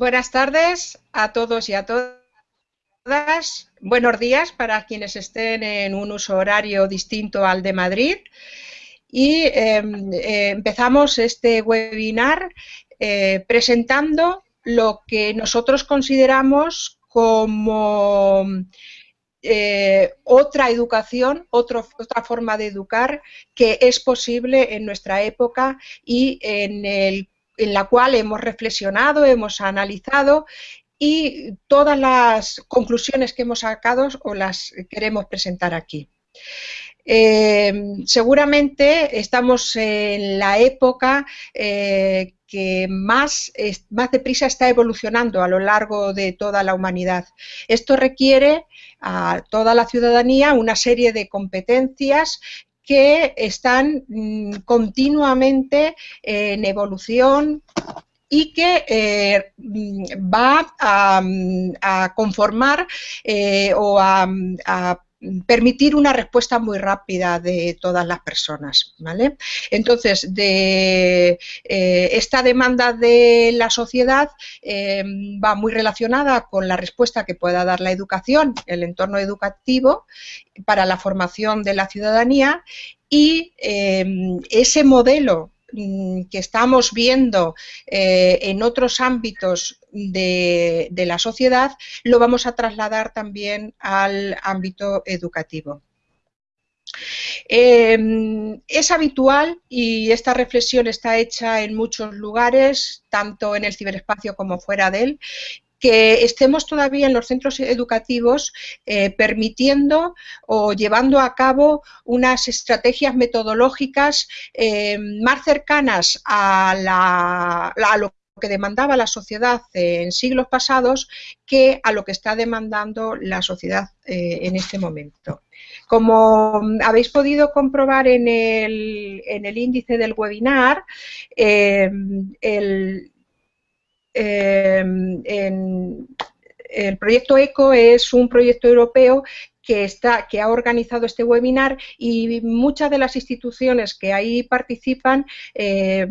Buenas tardes a todos y a todas. Buenos días para quienes estén en un uso horario distinto al de Madrid. Y em, eh, empezamos este webinar eh, presentando lo que nosotros consideramos como eh, otra educación, otra forma de educar que es posible en nuestra época y en, en la cual hemos reflexionado, hemos analizado y todas las conclusiones que hemos sacado os las queremos presentar aquí. Eh, seguramente estamos en la época eh, que más, más deprisa está evolucionando a lo largo de toda la humanidad. Esto requiere a toda la ciudadanía una serie de competencias que están mm, continuamente en evolución y que eh, mm, va a, mm, conformar eh, o a permitir una respuesta muy rápida de todas las personas. ¿vale? Entonces, eh, esta demanda de la sociedad eh, va muy relacionada con la respuesta que pueda dar la educación, el entorno educativo, para la formación de la ciudadanía y eh, ese modelo Mm, que estamos viendo en otros ámbitos de, la sociedad, lo vamos a trasladar también al ámbito educativo. Em, es habitual y esta reflexión está hecha en muchos lugares, tanto en el ciberespacio como fuera de él, que estemos todavía en los centros educativos eh, permitiendo o llevando a cabo unas estrategias metodológicas eh, más cercanas a, lo que demandaba la sociedad en siglos pasados que a lo que está demandando la sociedad eh, en este momento. Como habéis podido comprobar en el, en el índice del webinar, el, Em, el proyecto ECO es un proyecto europeo que, ha organizado este webinar y muchas de las instituciones que ahí participan eh,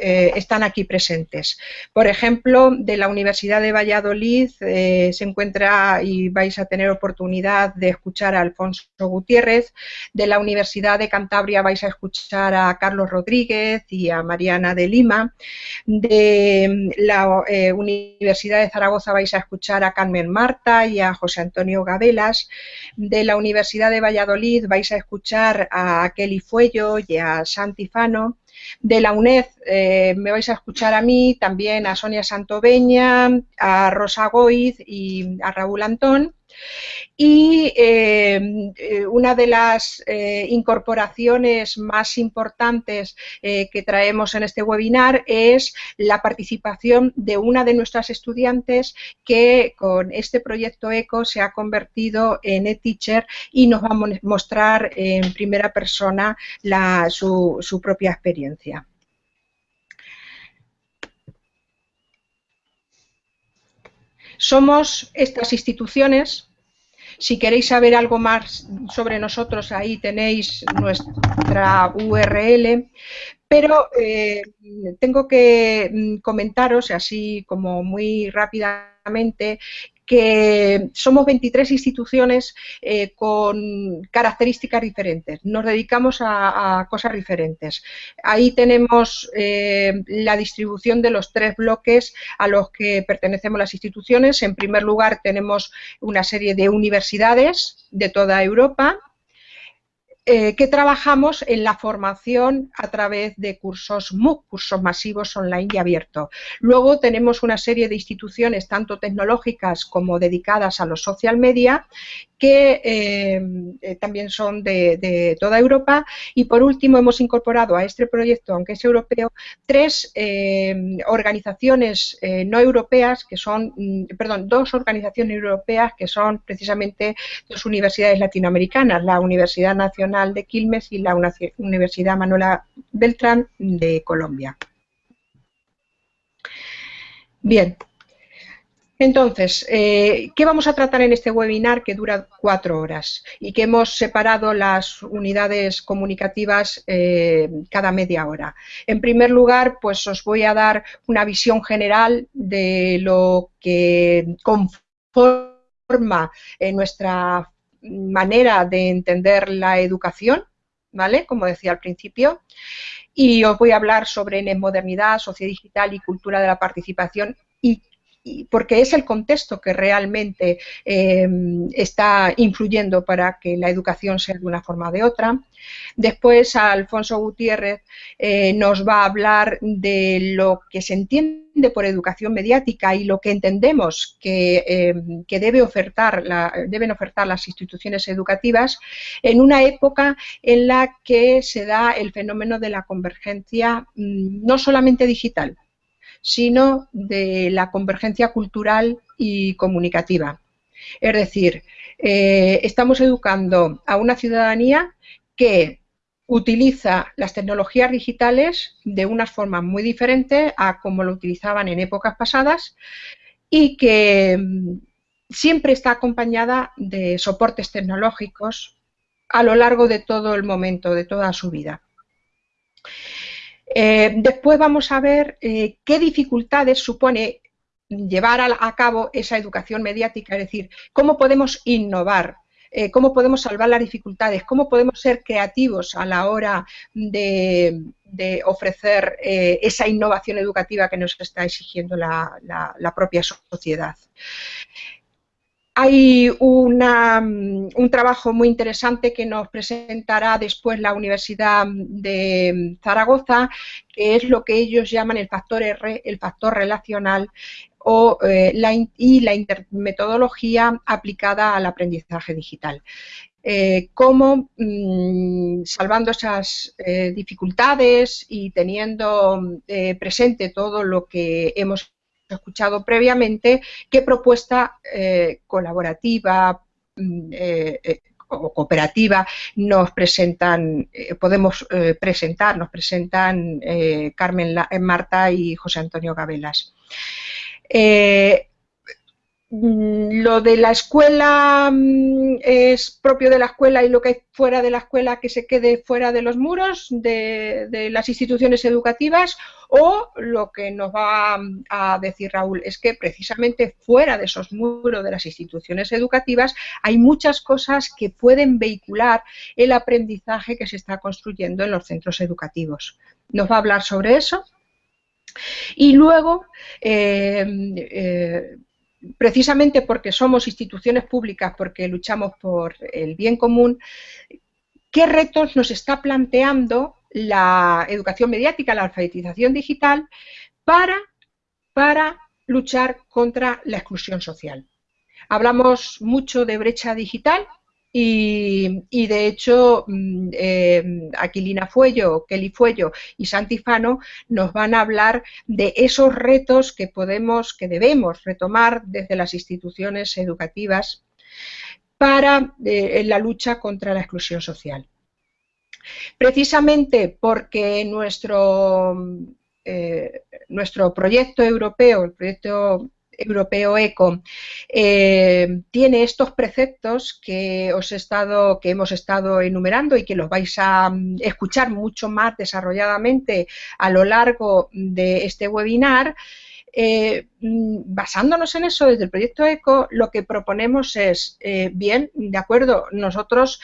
eh, están aquí presentes. Por ejemplo, de la Universidad de Valladolid eh, se encuentra y vais a tener oportunidad de escuchar a Alfonso Gutiérrez, de la Universidad de Cantabria vais a escuchar a Carlos Rodríguez y a Mariana de Lima, de la Universidad de Zaragoza vais a escuchar a Carmen Marta y a José Antonio De la Universidad de Valladolid vais a escuchar a Kelly Fuello y a Santi Fano. De la UNED eh, me vais a escuchar a mí, también a Sonia Santoveña, a Rosa Goiz y a Raúl Antón. Y eh, eh, una de las eh, incorporaciones más importantes que traemos en este webinar es la participación de una de nuestras estudiantes que con este proyecto ECO se ha convertido en e-teacher y nos va a mostrar en primera persona su propia experiencia. Somos estas instituciones si queréis saber algo más sobre nosotros, ahí tenéis nuestra URL. Pero eh, tengo que mm, comentaros, así como muy rápidamente, que somos 23 instituciones eh, con características diferentes, nos dedicamos a, cosas diferentes. Ahí tenemos eh, la distribución de los tres bloques a los que pertenecemos las instituciones. En primer lugar tenemos una serie de universidades de toda Europa, eh, que trabajamos en la formación a través de cursos MOOC, cursos masivos online y abiertos. Luego tenemos una serie de instituciones, tanto tecnológicas como dedicadas a los social media, que eh, eh, también son de, toda Europa. Y por último, hemos incorporado a este proyecto, aunque es europeo, tres eh, organizaciones no europeas, que son, mm, perdón, dos organizaciones europeas que son precisamente dos universidades latinoamericanas, la Universidad Nacional de Quilmes y la Universidad Manuela Beltrán de Colombia. Bien, Entonces, eh, ¿qué vamos a tratar en este webinar que dura cuatro horas y que hemos separado las unidades comunicativas eh, cada media hora? En primer lugar, pues os voy a dar una visión general de lo que conforma eh, nuestra manera de entender la educación, ¿vale? Como decía al principio. Y os voy a hablar sobre modernidad, sociedad digital y cultura de la participación y porque es el contexto que realmente eh, está influyendo para que la educación sea de una forma o de otra. Después, Alfonso Gutiérrez eh, nos va a hablar de lo que se entiende por educación mediática y lo que entendemos que, eh, deben ofertar las instituciones educativas en una época en la que se da el fenómeno de la convergencia mm, no solamente digital, sino de la convergencia cultural y comunicativa. Es decir, eh, estamos educando a una ciudadanía que utiliza las tecnologías digitales de una forma muy diferente a como lo utilizaban en épocas pasadas y que mm, siempre está acompañada de soportes tecnológicos a lo largo de todo el momento, de toda su vida. Eh, después vamos a ver eh, qué dificultades supone llevar a, cabo esa educación mediática, es decir, cómo podemos innovar, eh, cómo podemos salvar las dificultades, cómo podemos ser creativos a la hora de, ofrecer esa innovación educativa que nos está exigiendo la propia sociedad. Hay mm, un trabajo muy interesante que nos presentará después la Universidad de Zaragoza, que es lo que ellos llaman el factor R, el factor relacional, eh, y la metodología aplicada al aprendizaje digital. Eh, cómo, mm, salvando esas eh, dificultades y teniendo presente todo lo que hemos escuchado previamente, qué propuesta eh, colaborativa mm, eh, eh, o cooperativa nos presentan, podemos presentar, nos presentan Carmen Marta y José Antonio Gabelas. Lo de la escuela mm, es propio de la escuela y lo que hay fuera de la escuela que se quede fuera de los muros de, las instituciones educativas o lo que nos va a decir Raúl es que precisamente fuera de esos muros de las instituciones educativas hay muchas cosas que pueden vehicular el aprendizaje que se está construyendo en los centros educativos. Nos va a hablar sobre eso. Y luego, eh, eh, precisamente porque somos instituciones públicas, porque luchamos por el bien común, ¿qué retos nos está planteando la educación mediática, la alfabetización digital para, para luchar contra la exclusión social? Hablamos mucho de brecha digital, y, de hecho, mm, eh, Aquilina Fuello, Kelly Fuello y Santi Fano nos van a hablar de esos retos que podemos, que debemos retomar desde las instituciones educativas para eh, la lucha contra la exclusión social. Precisamente porque nuestro, eh, nuestro proyecto europeo, el proyecto europeo ECO eh, tiene estos preceptos que os he estado, que hemos estado enumerando y que los vais a mm, escuchar mucho más desarrolladamente a lo largo de este webinar. Eh, mm, basándonos en eso desde el proyecto ECO, lo que proponemos es, eh, bien, de acuerdo, nosotros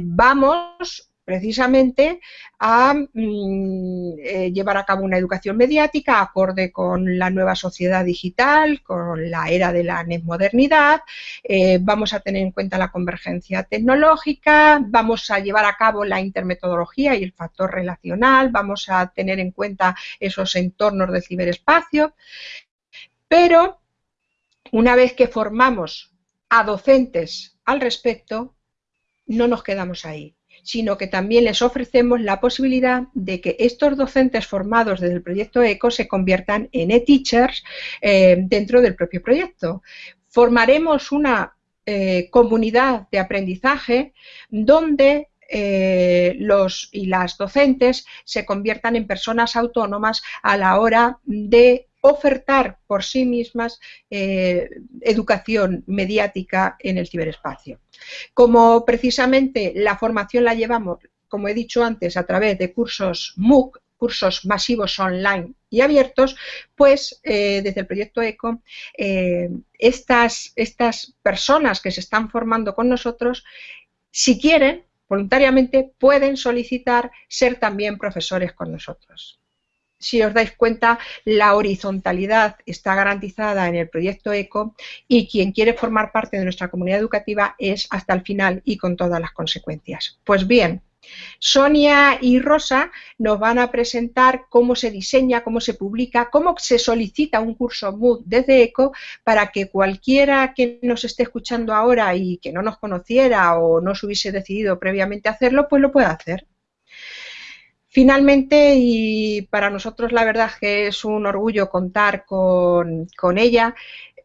vamos precisamente a mm, eh, llevar a cabo una educación mediática acorde con la nueva sociedad digital, con la era de la modernidad, eh, vamos a tener en cuenta la convergencia tecnológica, vamos a llevar a cabo la intermetodología y el factor relacional, vamos a tener en cuenta esos entornos del ciberespacio, pero una vez que formamos a docentes al respecto, no nos quedamos ahí sino que también les ofrecemos la posibilidad de que estos docentes formados desde el proyecto ECO se conviertan en e-teachers eh, dentro del propio proyecto. Formaremos una eh, comunidad de aprendizaje donde eh, los y las docentes se conviertan en personas autónomas a la hora de ofertar por sí mismas eh, educación mediática en el ciberespacio. Como precisamente la formación la llevamos, como he dicho antes, a través de cursos MOOC, cursos masivos online y abiertos, pues eh, desde el proyecto ECO, eh, estas, estas personas que se están formando con nosotros, si quieren, voluntariamente, pueden solicitar ser también profesores con nosotros si os dais cuenta, la horizontalidad está garantizada en el proyecto ECO y quien quiere formar parte de nuestra comunidad educativa es hasta el final y con todas las consecuencias. Pues bien, Sonia y Rosa nos van a presentar cómo se diseña, cómo se publica, cómo se solicita un curso MOOC desde ECO para que cualquiera que nos esté escuchando ahora y que no nos conociera o no se hubiese decidido previamente hacerlo, pues lo pueda hacer. Finalmente, y para nosotros la verdad que es un orgullo contar con, ella,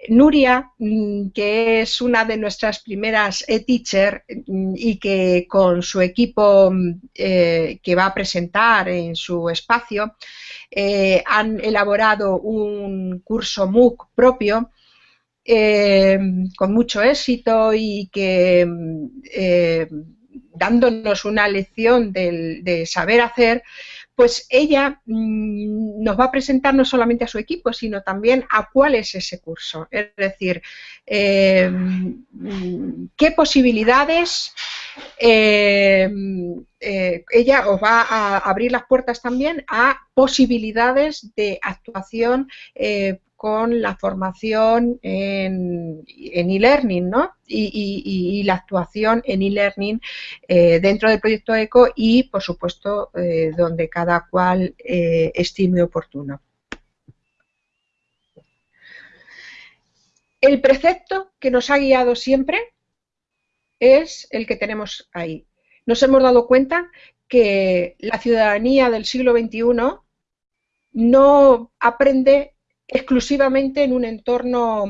Nuria, mm, que es una de nuestras primeras e-teacher mm, y que con su equipo mm, eh, que va a presentar en su espacio eh, han elaborado un curso MOOC propio eh, con mucho éxito y que dándonos una lección de, saber hacer, pues ella mm, nos va a presentar no solamente a su equipo, sino también a cuál es ese curso. Es decir, eh, qué posibilidades eh, eh, ella os va a abrir las puertas también a posibilidades de actuación con la formación en e-learning ¿no? y, la actuación en e-learning eh, dentro del proyecto ECO y, por supuesto, eh, donde cada cual eh, estime oportuno. El precepto que nos ha guiado siempre es el que tenemos ahí. Nos hemos dado cuenta que la ciudadanía del siglo XXI no aprende exclusivamente en un entorno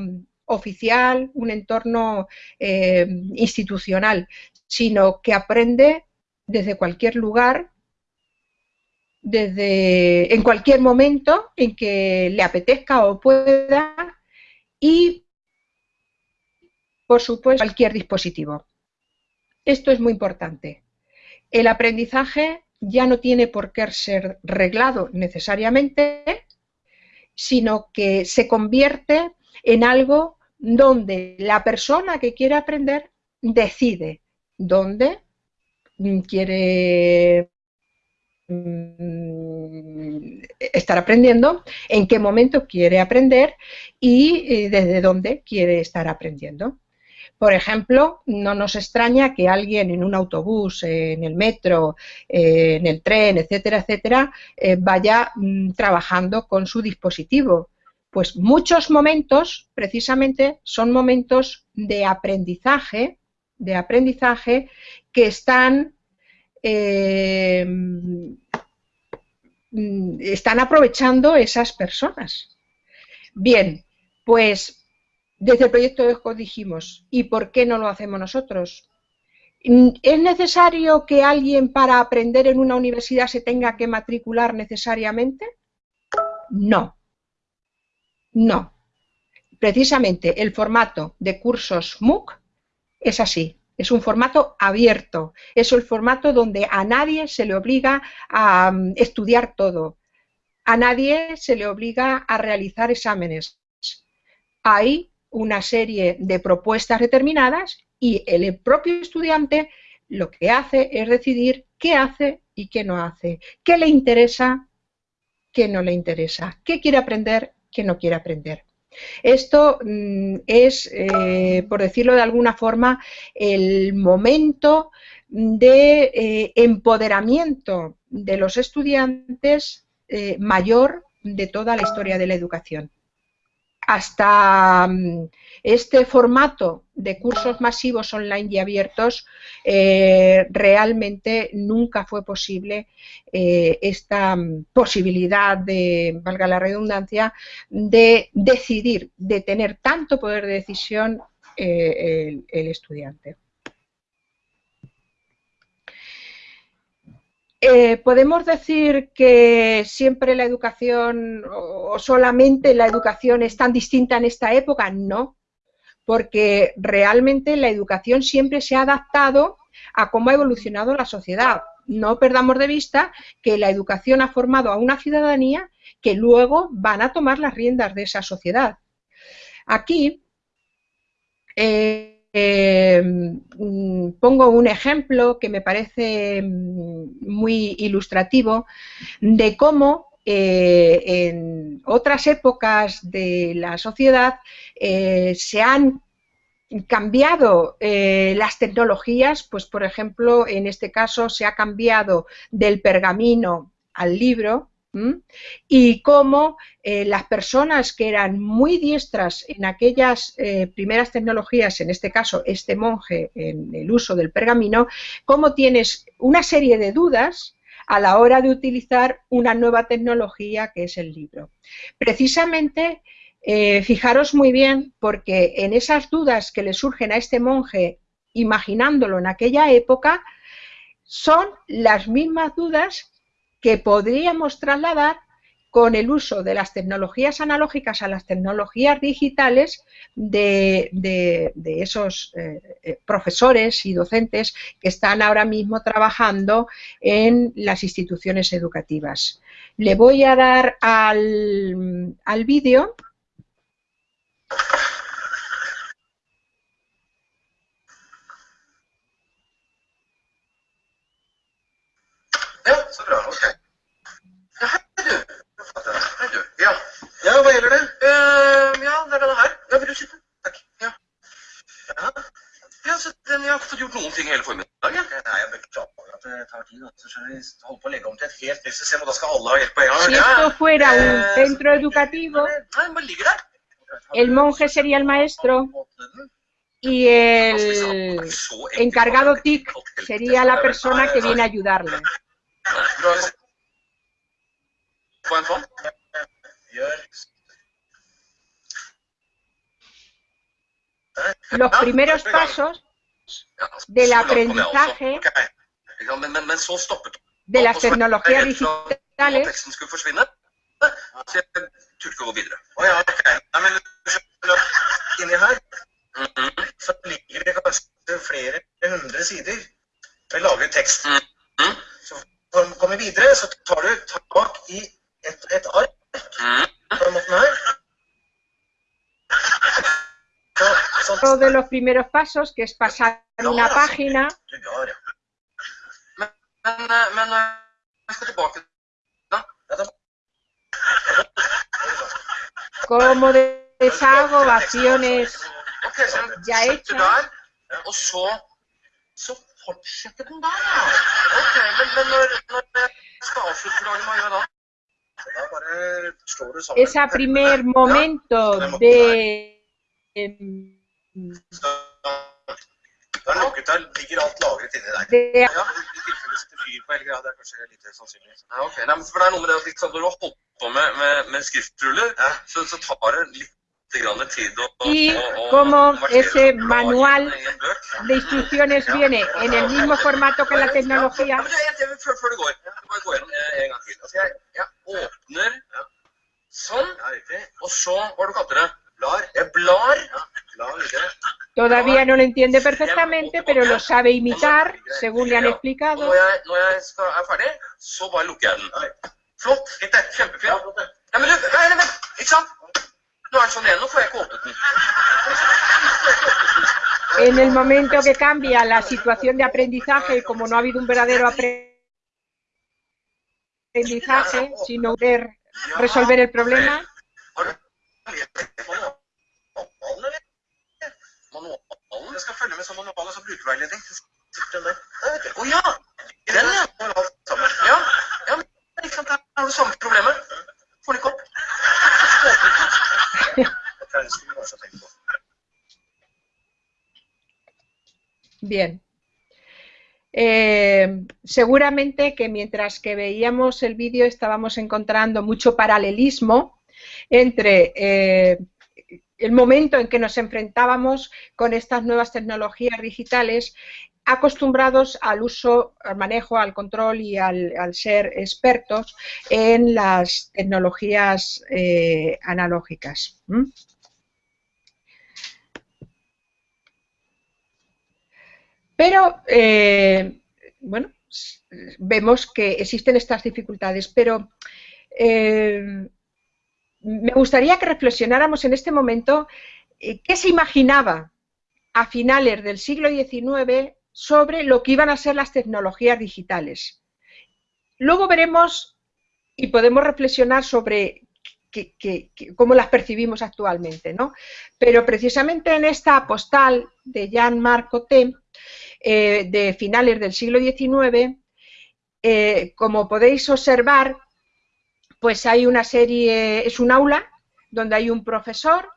oficial, un entorno eh, institucional, sino que aprende desde cualquier lugar, desde en cualquier momento en que le apetezca o pueda y por supuesto cualquier dispositivo. Esto es muy importante. El aprendizaje ya no tiene por qué ser reglado necesariamente, sino que se convierte en algo donde la persona que quiere aprender decide dónde quiere mm, estar aprendiendo, en qué momento quiere aprender y eh, desde dónde quiere estar aprendiendo. Por ejemplo, no nos extraña que alguien en un autobús, en el metro, en el tren, etcétera, etcétera, eh, vaya mm, trabajando con su dispositivo. Pues muchos momentos, precisamente, son momentos de aprendizaje, de aprendizaje que están, eh, mm, están aprovechando esas personas. Bien, pues desde el proyecto ESCO dijimos, ¿y por qué no lo hacemos nosotros? ¿Es necesario que alguien para aprender en una universidad se tenga que matricular necesariamente? No. No. Precisamente el formato de cursos MOOC es así. Es un formato abierto. Es el formato donde a nadie se le obliga a mm, estudiar todo. A nadie se le obliga a realizar exámenes. Hay una serie de propuestas determinadas y el propio estudiante lo que hace es decidir qué hace y qué no hace, qué le interesa, qué no le interesa, qué quiere aprender, qué no quiere aprender. Esto mm, es, eh, por decirlo de alguna forma, el momento de eh, empoderamiento de los estudiantes eh, mayor de toda la historia de la educación hasta mm, este formato de cursos masivos online y abiertos, eh, realmente nunca fue posible eh, esta mm, posibilidad de, valga la redundancia, de decidir, de tener tanto poder de decisión eh, el, estudiante. Eh, ¿Podemos decir que siempre la educación o solamente la educación es tan distinta en esta época? No, porque realmente la educación siempre se ha adaptado a cómo ha evolucionado la sociedad. No perdamos de vista que la educación ha formado a una ciudadanía que luego van a tomar las riendas de esa sociedad. Aquí eh, eh, mm, pongo un ejemplo que me parece mm, muy ilustrativo de cómo eh, en otras épocas de la sociedad eh, se han cambiado las tecnologías, pues por ejemplo, en este caso se ha cambiado del pergamino al libro, y cómo eh, las personas que eran muy diestras en aquellas eh, primeras tecnologías, en este caso este monje en el uso del pergamino, cómo tienes una serie de dudas a la hora de utilizar una nueva tecnología que es el libro. Precisamente, eh, fijaros muy bien, porque en esas dudas que le surgen a este monje, imaginándolo en aquella época, son las mismas dudas que podríamos trasladar con el uso de las tecnologías analógicas a las tecnologías digitales de, esos eh, eh, profesores y docentes que están ahora mismo trabajando en las instituciones educativas. Le voy a dar al, al vídeo. Si esto fuera un centro educativo, el monje sería el maestro y el encargado TIC sería la persona que viene a ayudarle. Los primeros pasos del aprendizaje de las tecnologías digitales Uno de los primeros pasos, que es pasar una página. Como deshago acciones ya hechas. Ese primer momento de Da er lukket der. Ligger alt lagret inni der. Det... Ja, I tilfelle det setter fyr på hele greia. Det er kanskje litt sannsynlig. Ja, ok. Nei, for det er noe med det at liksom, når du har holdt på med, med, med skriftruller, ja. så, så, tar det litt y como ese manual de instrucciones viene en el mismo formato que la tecnología. Todavía no lo entiende perfectamente, pero lo sabe imitar, según le han explicado. En el momento que cambia la situación de aprendizaje, como no ha habido un verdadero aprendizaje, sino resolver el problema, Bien. Eh, seguramente que mientras que veíamos el vídeo estábamos encontrando mucho paralelismo entre eh, el momento en que nos enfrentábamos con estas nuevas tecnologías digitales acostumbrados al uso, al manejo, al control y al, ser expertos en las tecnologías eh, analógicas. Pero, eh, bueno, vemos que existen estas dificultades, pero eh, me gustaría que reflexionáramos en este momento qué se imaginaba a finales del siglo XIX sobre lo que iban a ser las tecnologías digitales. Luego veremos y podemos reflexionar sobre cómo las percibimos actualmente, ¿no? Pero precisamente en esta postal de Jean-Marc Coté, eh, de finales del siglo XIX, eh, como podéis observar, pues hay una serie, es un aula donde hay un profesor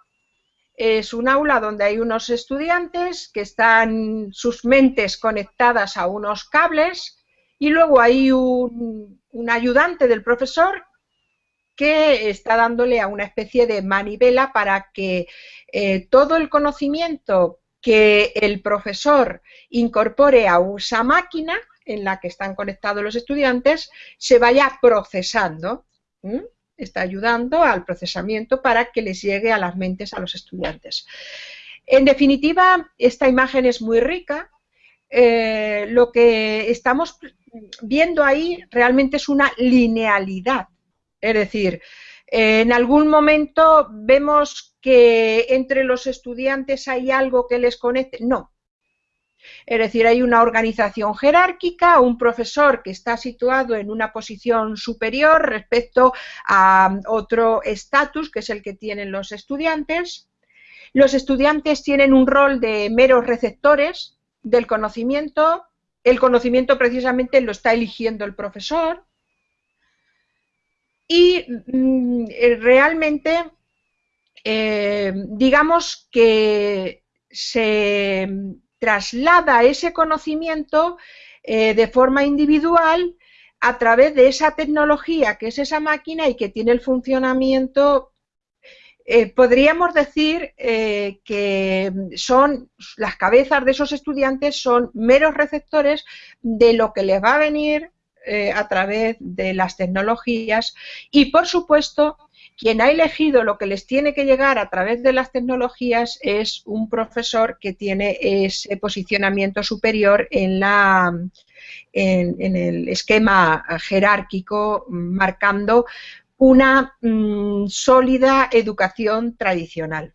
es un aula donde hay unos estudiantes que están sus mentes conectadas a unos cables y luego hay un, ayudante del profesor que está dándole a una especie de manivela para que eh, todo el conocimiento que el profesor incorpore a esa máquina en la que están conectados los estudiantes se vaya procesando está ayudando al procesamiento para que les llegue a las mentes a los estudiantes. En definitiva, esta imagen es muy rica. Eh, lo que estamos viendo ahí realmente es una linealidad. Es decir, en algún momento vemos que entre los estudiantes hay algo que les conecte. No, es decir, hay una organización jerárquica, un profesor que está situado en una posición superior respecto a otro estatus, que es el que tienen los estudiantes. Los estudiantes tienen un rol de meros receptores del conocimiento. El conocimiento precisamente lo está eligiendo el profesor. Y mm, realmente, eh, digamos que se traslada ese conocimiento eh, de forma individual a través de esa tecnología que es esa máquina y que tiene el funcionamiento eh, podríamos decir eh, que son las cabezas de esos estudiantes son meros receptores de lo que les va a venir a través de las tecnologías y por supuesto quien ha elegido lo que les tiene que llegar a través de las tecnologías es un profesor que tiene ese posicionamiento superior en, la, en, el esquema jerárquico, marcando una mm, sólida educación tradicional.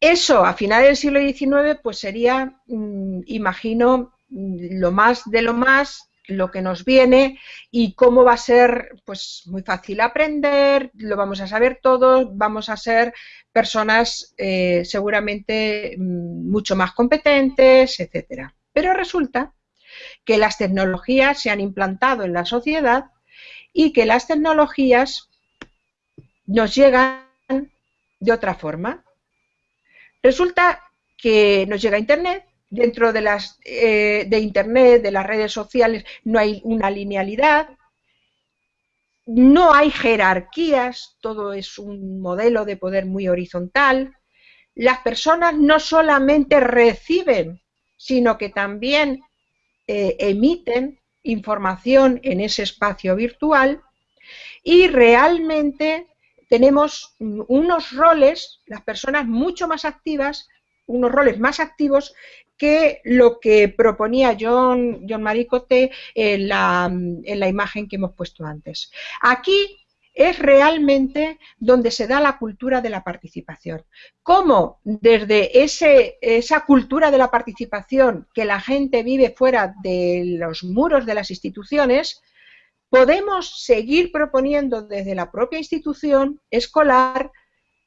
Eso a finales del siglo XIX pues sería, mm, imagino, lo más de lo más lo que nos viene y cómo va a ser pues muy fácil aprender, lo vamos a saber todos, vamos a ser personas eh, seguramente mm, mucho más competentes, etcétera. Pero resulta que las tecnologías se han implantado en la sociedad y que las tecnologías nos llegan de otra forma. Resulta que nos llega Internet, dentro de, las, eh, de Internet, de las redes sociales, no hay una linealidad, no hay jerarquías, todo es un modelo de poder muy horizontal. Las personas no solamente reciben, sino que también eh, emiten información en ese espacio virtual y realmente tenemos unos roles, las personas mucho más activas, unos roles más activos que lo que proponía John, John Maricote en la, en la imagen que hemos puesto antes. Aquí es realmente donde se da la cultura de la participación. Cómo desde ese, esa cultura de la participación que la gente vive fuera de los muros de las instituciones, podemos seguir proponiendo desde la propia institución escolar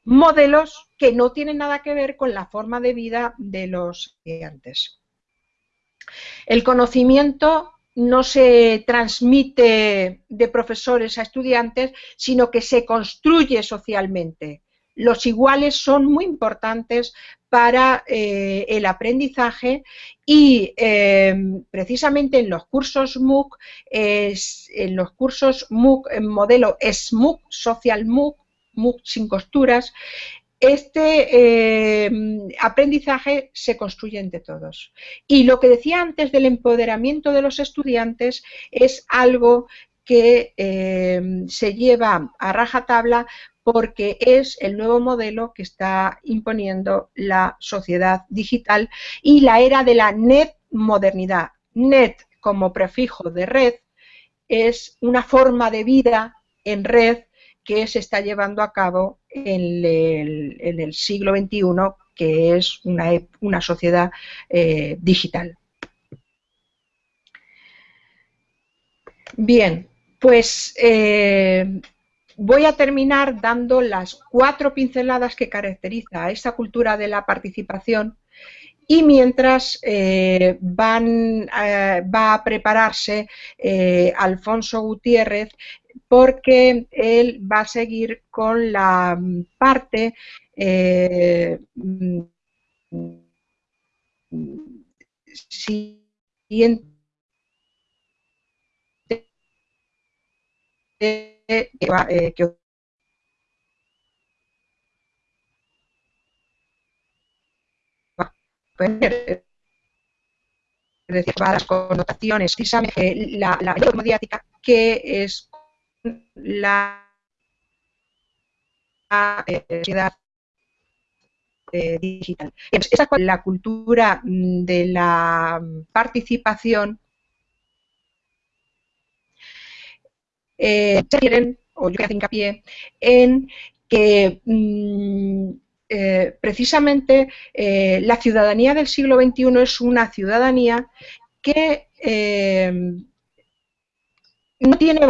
modelos que no tienen nada que ver con la forma de vida de los estudiantes. El conocimiento no se transmite de profesores a estudiantes, sino que se construye socialmente. Los iguales son muy importantes para eh, el aprendizaje y eh, precisamente en los cursos MOOC, en los cursos MOOC en modelo SMOOC, Social MOOC, sin costuras, este eh, aprendizaje se construye entre todos. Y lo que decía antes del empoderamiento de los estudiantes es algo que eh, se lleva a rajatabla porque es el nuevo modelo que está imponiendo la sociedad digital y la era de la net modernidad. Net como prefijo de red es una forma de vida en red que se está llevando a cabo en el, siglo XXI, que es una, sociedad eh, digital. Bien, pues eh, voy a terminar dando las cuatro pinceladas que caracteriza a esta cultura de la participación y mientras eh, van, va a prepararse Alfonso Gutiérrez porque él va a seguir con la mm, parte eh, mm, siguiente eh, que decir, las connotaciones, la, la mediática, que es la sociedad eh, digital. Esa la cultura mm, de la participación eh, quieren, o yo que hincapié, en que mm, eh, precisamente eh, la ciudadanía del siglo XXI es una ciudadanía que no tiene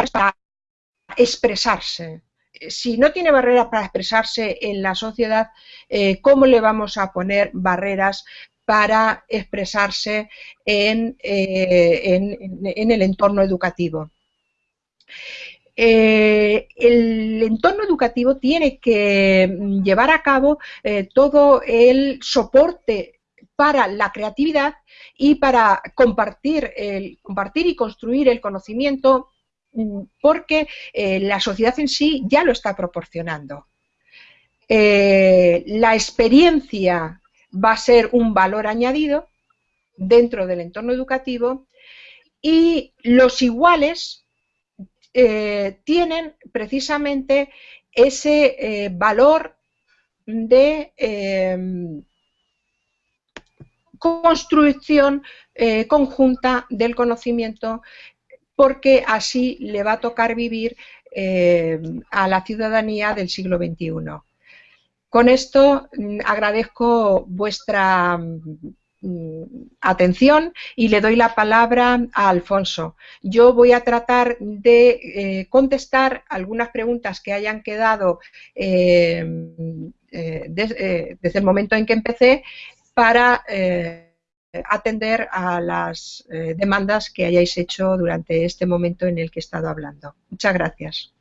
expresarse. Si no tiene barreras para expresarse en la sociedad, eh, ¿cómo le vamos a poner barreras para expresarse en, eh, el entorno educativo? Eh, el entorno educativo tiene que llevar a cabo todo el soporte para la creatividad y para compartir, el, compartir y construir el conocimiento Mm, porque eh, la sociedad en sí ya lo está proporcionando. Eh, la experiencia va a ser un valor añadido dentro del entorno educativo y los iguales eh, tienen precisamente ese valor de construcción conjunta del conocimiento porque así le va a tocar vivir eh, a la ciudadanía del siglo XXI. Con esto mm, agradezco vuestra mm, atención y le doy la palabra a Alfonso. Yo voy a tratar de eh, contestar algunas preguntas que hayan quedado eh, desde el momento en que empecé para atender a las eh, demandas que hayáis hecho durante este momento en el que he estado hablando. Muchas gracias.